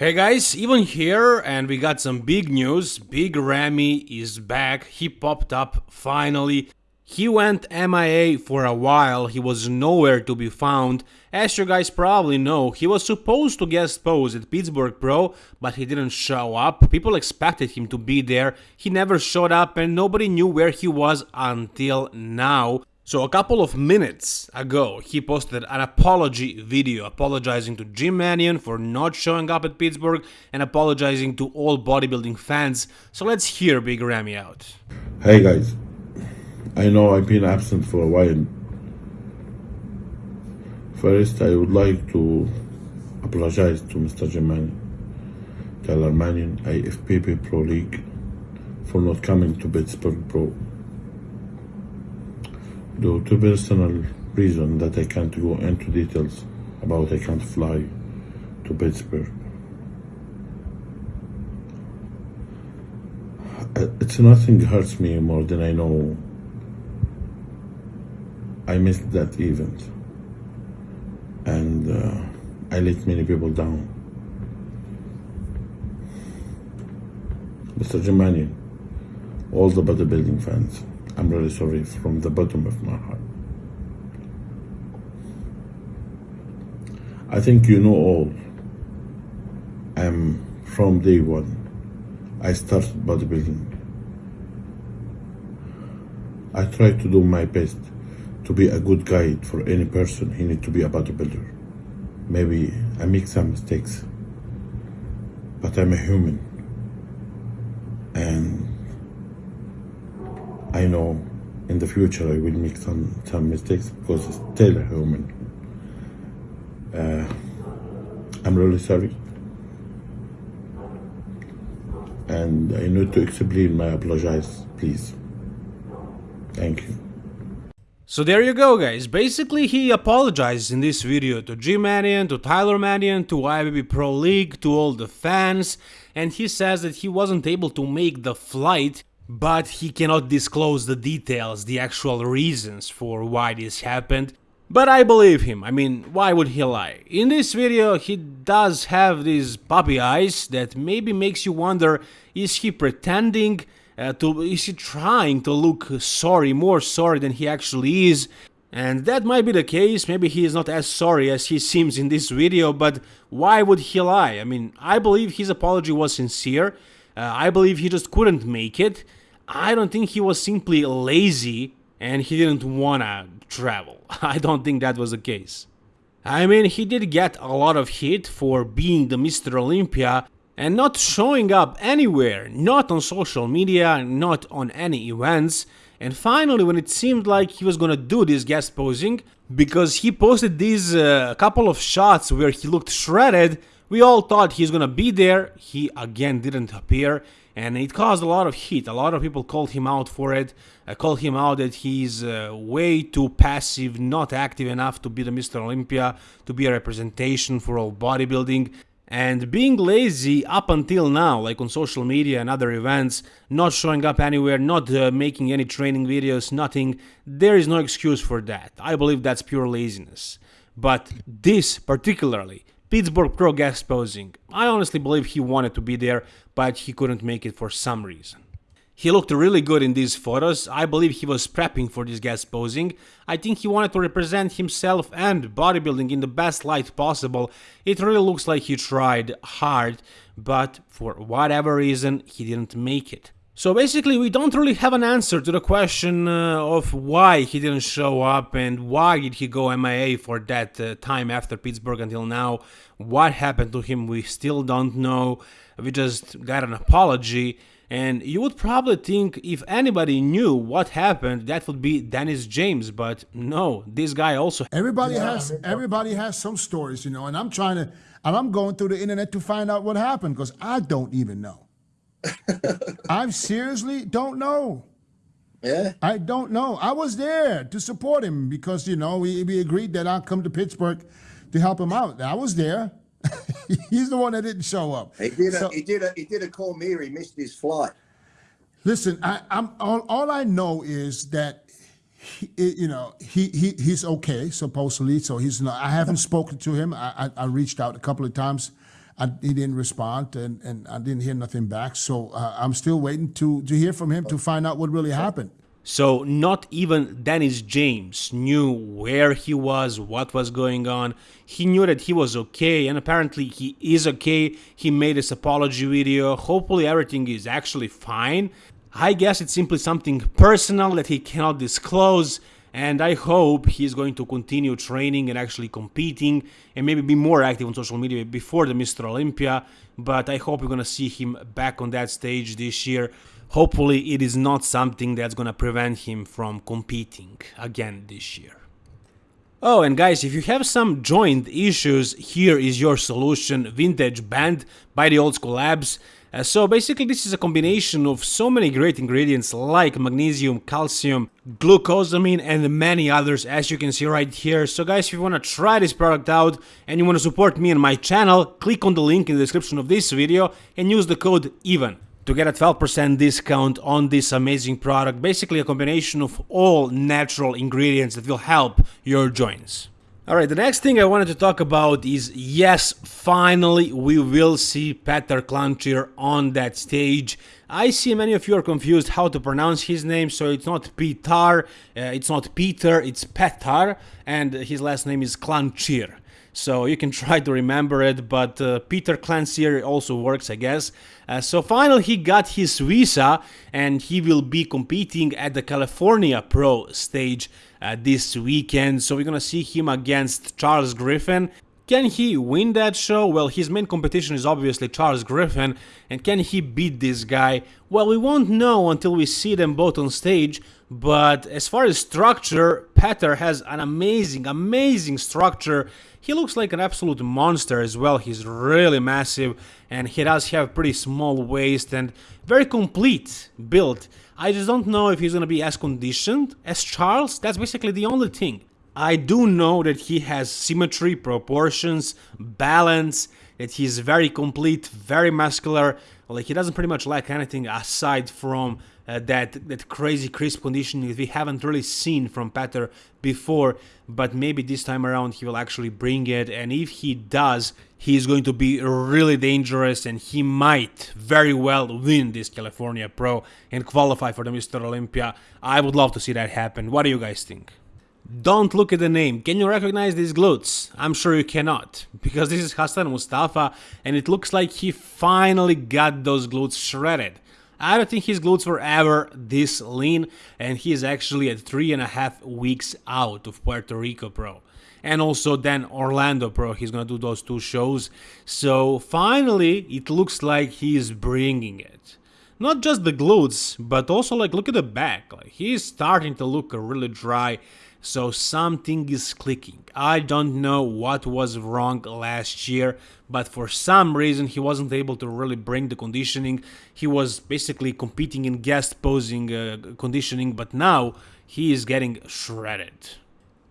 Hey guys, even here, and we got some big news. Big Ramy is back. He popped up finally. He went MIA for a while, he was nowhere to be found. As you guys probably know, he was supposed to guest pose at Pittsburgh Pro, but he didn't show up. People expected him to be there, he never showed up and nobody knew where he was until now. So a couple of minutes ago, he posted an apology video apologizing to Jim Manion for not showing up at Pittsburgh and apologizing to all bodybuilding fans. So let's hear Big Ramy out. Hey guys, I know I've been absent for a while. First, I would like to apologize to Mr. Jim Manion, Tyler Manion, IFBB Pro League, for not coming to Pittsburgh Pro due to personal reason that I can't go into details about I can't fly to Pittsburgh. Uh, it's nothing hurts me more than I know I missed that event and uh, I let many people down. Mr. Jim Manion, all the bodybuilding fans, I'm really sorry from the bottom of my heart. I think you know all. I'm from day one. I started bodybuilding. I try to do my best to be a good guide for any person who need to be a bodybuilder. Maybe I make some mistakes, but I'm a human. And I know in the future I will make some, some mistakes because it's still a human. Uh, I'm really sorry. And I need to explain my apologize, please. Thank you. So there you go guys, basically he apologized in this video to Jim Manion, to Tyler Manion, to IFBB Pro League, to all the fans, and he says that he wasn't able to make the flight but he cannot disclose the details, the actual reasons for why this happened. But I believe him, I mean, why would he lie? In this video, he does have these puppy eyes that maybe makes you wonder, is he pretending uh, to, is he trying to look sorry, more sorry than he actually is? And that might be the case, maybe he is not as sorry as he seems in this video, but why would he lie? I mean, I believe his apology was sincere, uh, I believe he just couldn't make it, I don't think he was simply lazy and he didn't wanna travel. I don't think that was the case. I mean, he did get a lot of hit for being the Mr. Olympia and not showing up anywhere, not on social media, not on any events. And finally, when it seemed like he was gonna do this guest posing, because he posted these uh, couple of shots where he looked shredded, we all thought he's gonna be there, he again didn't appear, and it caused a lot of heat. A lot of people called him out for it, uh, called him out that he's uh, way too passive, not active enough to be the Mr. Olympia, to be a representation for all bodybuilding. And being lazy up until now, like on social media and other events, not showing up anywhere, not uh, making any training videos, nothing, there is no excuse for that. I believe that's pure laziness. But this particularly Pittsburgh Pro guest posing. I honestly believe he wanted to be there, but he couldn't make it for some reason. He looked really good in these photos, I believe he was prepping for this guest posing, I think he wanted to represent himself and bodybuilding in the best light possible, it really looks like he tried hard, but for whatever reason he didn't make it. So basically we don't really have an answer to the question uh, of why he didn't show up and why did he go MIA for that uh, time after Pittsburgh until now. What happened to him we still don't know. We just got an apology and you would probably think if anybody knew what happened that would be Dennis James but no this guy also everybody yeah. has everybody has some stories you know and I'm trying to and I'm going through the internet to find out what happened because I don't even know. I seriously don't know. Yeah. I don't know. I was there to support him because, you know, we, we agreed that I'd come to Pittsburgh to help him out. I was there. He's the one that didn't show up. He did. A, so, he did. A, he did a call me. He missed his flight. Listen, I, am all, all I know is that he, you know he, he he's okay supposedly. So he's not. I haven't spoken to him. I, I, I reached out a couple of times I, he didn't respond, and, and I didn't hear nothing back. So uh, I'm still waiting to to hear from him to find out what really happened. So not even Dennis James knew where he was, what was going on. He knew that he was okay and apparently he is okay. He made his apology video. Hopefully everything is actually fine. I guess it's simply something personal that he cannot disclose and I hope he's going to continue training and actually competing and maybe be more active on social media before the Mr. Olympia, but I hope we're going to see him back on that stage this year. Hopefully it is not something that's going to prevent him from competing again this year. Oh, and guys, if you have some joint issues, here is your solution, Vintage Band by the Old School Labs. Uh, so basically this is a combination of so many great ingredients like magnesium, calcium, glucosamine and many others as you can see right here. So guys if you want to try this product out and you want to support me and my channel, click on the link in the description of this video and use the code EVEN to get a 12% discount on this amazing product. Basically a combination of all natural ingredients that will help your joints. Alright, the next thing I wanted to talk about is yes, finally we will see Petar Klančir on that stage. I see many of you are confused how to pronounce his name, so it's not Peter, uh, it's not Peter, it's Petar, and his last name is Klančir. So you can try to remember it, but uh, Peter Klančir also works, I guess. Uh, so finally he got his visa and he will be competing at the California Pro stage uh, this weekend. So we're gonna see him against Charles Griffin. Can he win that show? Well, his main competition is obviously Charles Griffin, and can he beat this guy? Well, we won't know until we see them both on stage, but as far as structure, Petar has an amazing, amazing structure. He looks like an absolute monster as well, he's really massive, and he does have pretty small waist and very complete build. I just don't know if he's gonna be as conditioned as Charles, that's basically the only thing. I do know that he has symmetry, proportions, balance, that he's very complete, very muscular, like he doesn't pretty much lack anything aside from uh, that that crazy crisp conditioning that we haven't really seen from Petar before, but maybe this time around he will actually bring it, and if he does, he's going to be really dangerous, and he might very well win this California Pro and qualify for the Mr. Olympia. I would love to see that happen. What do you guys think? Don't look at the name. Can you recognize these glutes? I'm sure you cannot, because this is Hassan Mustafa and it looks like he finally got those glutes shredded. I don't think his glutes were ever this lean and he is actually at three and a half weeks out of Puerto Rico Pro. And also then Orlando Pro, he's gonna do those two shows. So finally, it looks like he is bringing it not just the glutes, but also like look at the back, like he's starting to look really dry so something is clicking. I don't know what was wrong last year, but for some reason he wasn't able to really bring the conditioning. He was basically competing in guest posing uh, conditioning, but now he is getting shredded.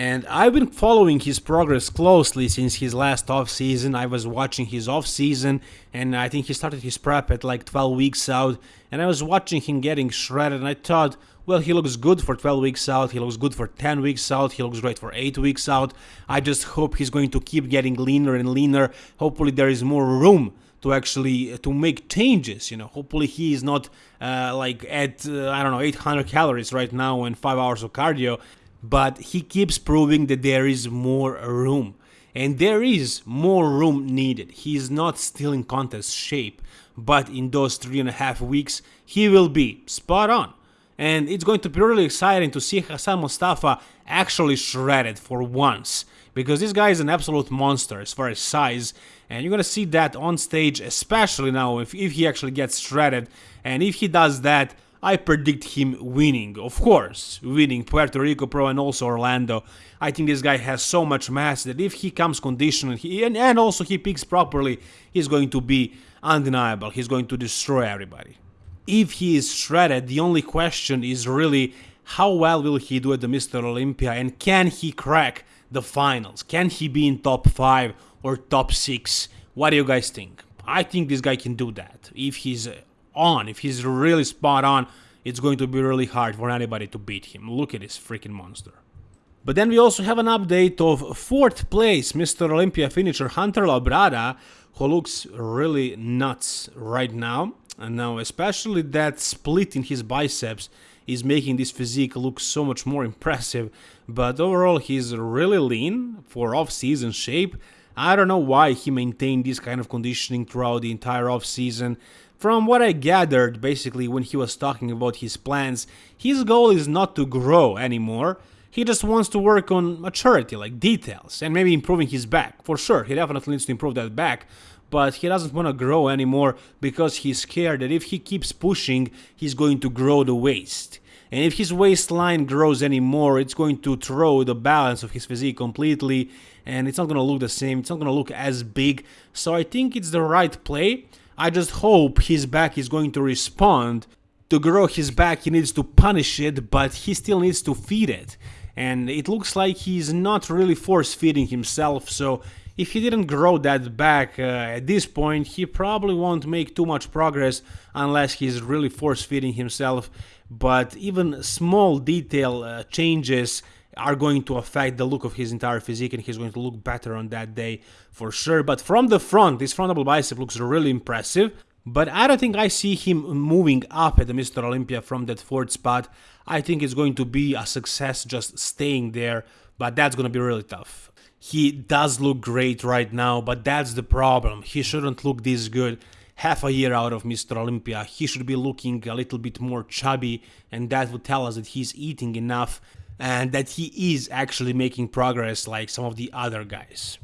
And I've been following his progress closely since his last off season. I was watching his off season and I think he started his prep at like 12 weeks out and I was watching him getting shredded and I thought, well, he looks good for 12 weeks out, he looks good for 10 weeks out, he looks great for 8 weeks out. I just hope he's going to keep getting leaner and leaner. Hopefully there is more room to actually to make changes you know hopefully he is not uh, like at uh, i don't know 800 calories right now and 5 hours of cardio but he keeps proving that there is more room. And there is more room needed. He is not still in contest shape, but in those three and a half weeks, he will be spot on. And it's going to be really exciting to see Hassan Mustafa actually shredded for once. Because this guy is an absolute monster as far as size, and you're gonna see that on stage, especially now if, if he actually gets shredded. And if he does that, I predict him winning, of course, winning Puerto Rico Pro and also Orlando. I think this guy has so much mass that if he comes conditioned he, and, and also he picks properly, he's going to be undeniable. He's going to destroy everybody. If he is shredded, the only question is really how well will he do at the Mr. Olympia and can he crack the finals? Can he be in top 5 or top 6? What do you guys think? I think this guy can do that if he's on, if he's really spot on, it's going to be really hard for anybody to beat him. Look at this freaking monster. But then we also have an update of fourth place Mr. Olympia finisher Hunter Labrada, who looks really nuts right now. And now, especially that split in his biceps is making this physique look so much more impressive. But overall, he's really lean for off-season shape. I don't know why he maintained this kind of conditioning throughout the entire off-season. From what I gathered, basically, when he was talking about his plans, his goal is not to grow anymore. He just wants to work on maturity, like details, and maybe improving his back. For sure, he definitely needs to improve that back, but he doesn't want to grow anymore because he's scared that if he keeps pushing, he's going to grow the waist. And if his waistline grows anymore, it's going to throw the balance of his physique completely, and it's not going to look the same, it's not going to look as big. So I think it's the right play. I just hope his back is going to respond. To grow his back, he needs to punish it, but he still needs to feed it and it looks like he's not really force feeding himself so if he didn't grow that back uh, at this point he probably won't make too much progress unless he's really force feeding himself but even small detail uh, changes are going to affect the look of his entire physique and he's going to look better on that day for sure but from the front this front double bicep looks really impressive but I don't think I see him moving up at the Mr. Olympia from that fourth spot. I think it's going to be a success just staying there, but that's going to be really tough. He does look great right now, but that's the problem. He shouldn't look this good half a year out of Mr. Olympia. He should be looking a little bit more chubby, and that would tell us that he's eating enough and that he is actually making progress like some of the other guys.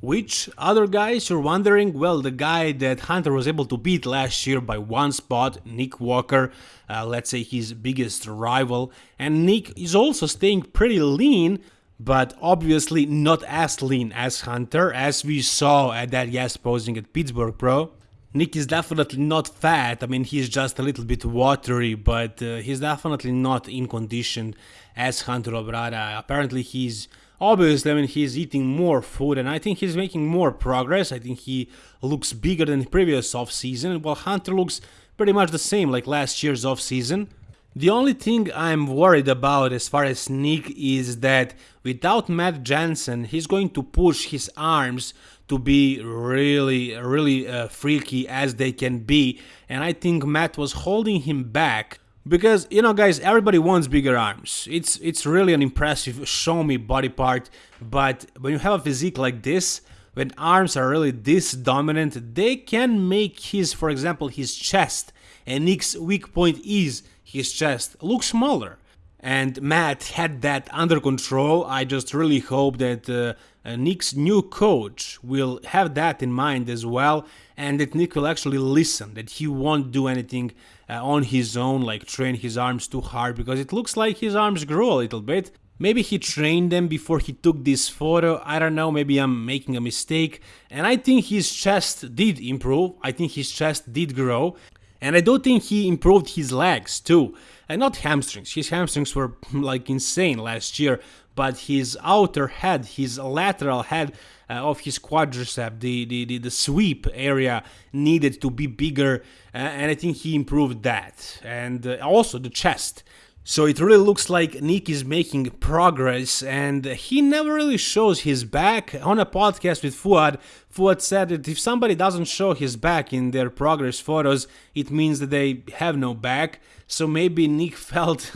Which other guys you're wondering? Well, the guy that Hunter was able to beat last year by one spot, Nick Walker, uh, let's say his biggest rival. And Nick is also staying pretty lean, but obviously not as lean as Hunter, as we saw at that guest posing at Pittsburgh Pro. Nick is definitely not fat, I mean he's just a little bit watery, but uh, he's definitely not in condition as Hunter Labrada. Apparently he's Obviously, I mean, he's eating more food and I think he's making more progress. I think he looks bigger than the previous off-season, while Hunter looks pretty much the same like last year's off-season. The only thing I'm worried about as far as Nick is that without Matt Jansen, he's going to push his arms to be really, really uh, freaky as they can be. And I think Matt was holding him back because you know guys everybody wants bigger arms. It's it's really an impressive show me body part. But when you have a physique like this when arms are really this dominant they can make his for example his chest and Nick's weak point is his chest look smaller and Matt had that under control I just really hope that uh, uh, Nick's new coach will have that in mind as well and that Nick will actually listen that he won't do anything uh, on his own, like train his arms too hard, because it looks like his arms grew a little bit. Maybe he trained them before he took this photo, I don't know, maybe I'm making a mistake. And I think his chest did improve, I think his chest did grow. And I do think he improved his legs too. And not hamstrings, his hamstrings were like insane last year, but his outer head, his lateral head uh, of his quadricep, the, the, the, the, sweep area needed to be bigger, uh, and I think he improved that. And uh, also the chest. So it really looks like Nick is making progress and he never really shows his back. On a podcast with Fuad, Fuad said that if somebody doesn't show his back in their progress photos, it means that they have no back. So maybe Nick felt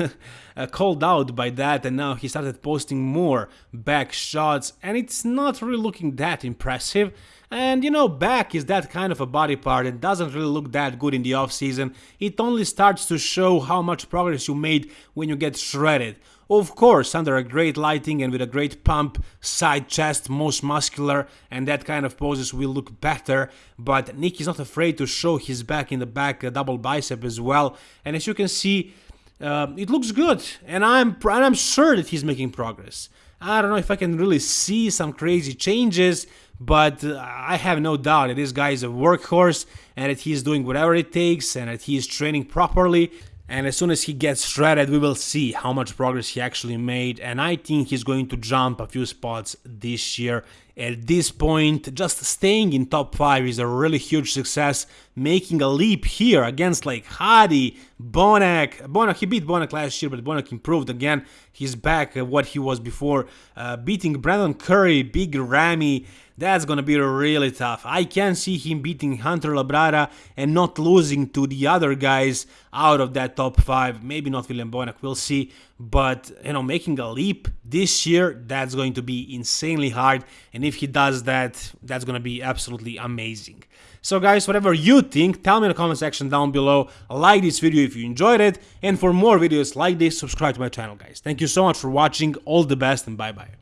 uh, called out by that and now he started posting more back shots and it's not really looking that impressive. And you know, back is that kind of a body part that doesn't really look that good in the off season. It only starts to show how much progress you made when you get shredded. Of course, under a great lighting and with a great pump, side chest, most muscular, and that kind of poses will look better. But Nick is not afraid to show his back in the back, a double bicep as well. And as you can see, uh, it looks good, and I'm and I'm sure that he's making progress. I don't know if I can really see some crazy changes, but uh, I have no doubt that this guy is a workhorse and that he's doing whatever it takes and that he is training properly. And as soon as he gets shredded, we will see how much progress he actually made. And I think he's going to jump a few spots this year at this point, just staying in top 5 is a really huge success, making a leap here against like Hadi, Bonac. Bonac, he beat Bonac last year, but Bonac improved again. He's back at what he was before, uh, beating Brandon Curry, Big Ramy, that's gonna be really tough. I can see him beating Hunter Labrada and not losing to the other guys out of that top 5. Maybe not William Bonac, we'll see. But, you know, making a leap this year, that's going to be insanely hard. And if he does that, that's gonna be absolutely amazing. So guys, whatever you think, tell me in the comment section down below. Like this video if you enjoyed it. And for more videos like this, subscribe to my channel, guys. Thank you so much for watching. All the best and bye-bye.